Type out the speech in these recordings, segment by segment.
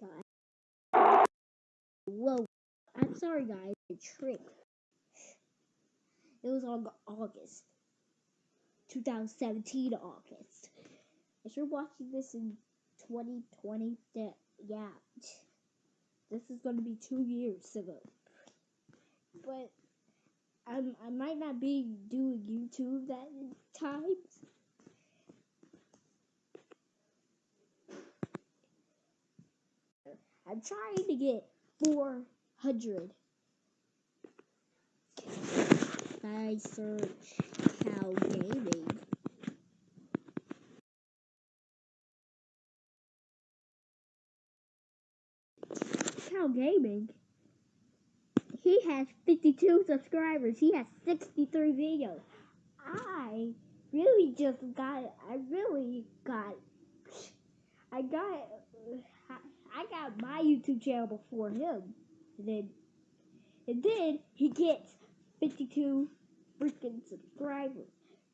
guys. Whoa. I'm sorry, guys. The trick. It was on August. 2017 August. If you're watching this in 2020, that, yeah. This is going to be two years ago. But I'm, I might not be doing YouTube that times. I'm trying to get 400. I search Cow Gaming. Cow Gaming. He has 52 subscribers. He has 63 videos. I really just got. I really got. I got. I got my YouTube channel before him. And then, and then he gets 52 freaking subscribers.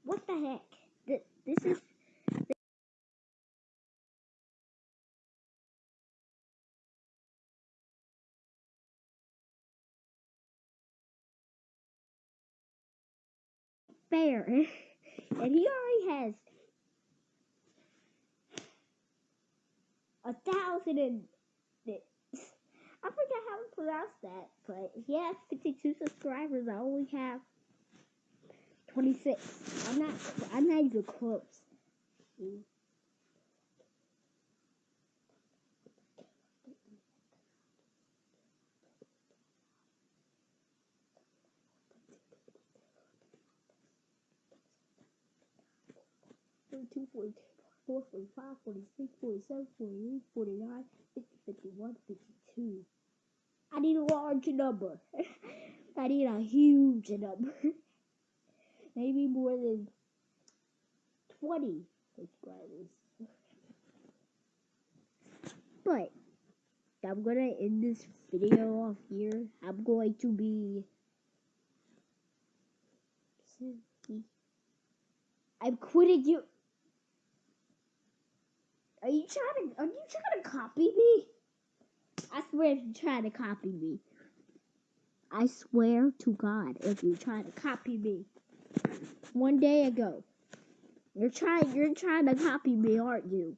What the heck? This, this is. Fair, and he already has a thousand and six. I forgot how to pronounce that, but he has 52 subscribers. I only have 26. I'm not. I'm not even close. Mm. 44, 45, 46, 47, 48, 49, 50, 51, 52. I need a large number. I need a huge number. Maybe more than 20 subscribers. But I'm gonna end this video off here. I'm going to be. I'm quitting you. Are you trying to are you trying to copy me? I swear if you're trying to copy me. I swear to God if you're trying to copy me. One day ago. You're trying you're trying to copy me, aren't you?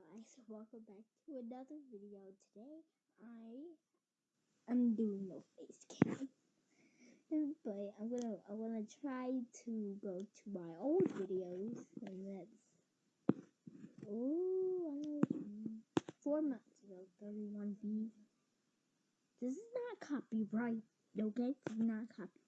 Guys, welcome back to another video. Today I am doing no face cam. But I'm gonna I'm gonna try to go to my old videos and that's oh I four months ago, 31B. This is not copyright, okay? This is not copyright.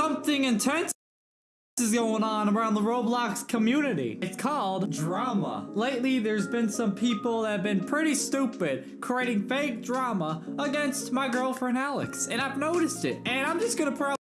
Something intense is going on around the Roblox community. It's called drama. Lately, there's been some people that have been pretty stupid creating fake drama against my girlfriend Alex, and I've noticed it. And I'm just gonna probably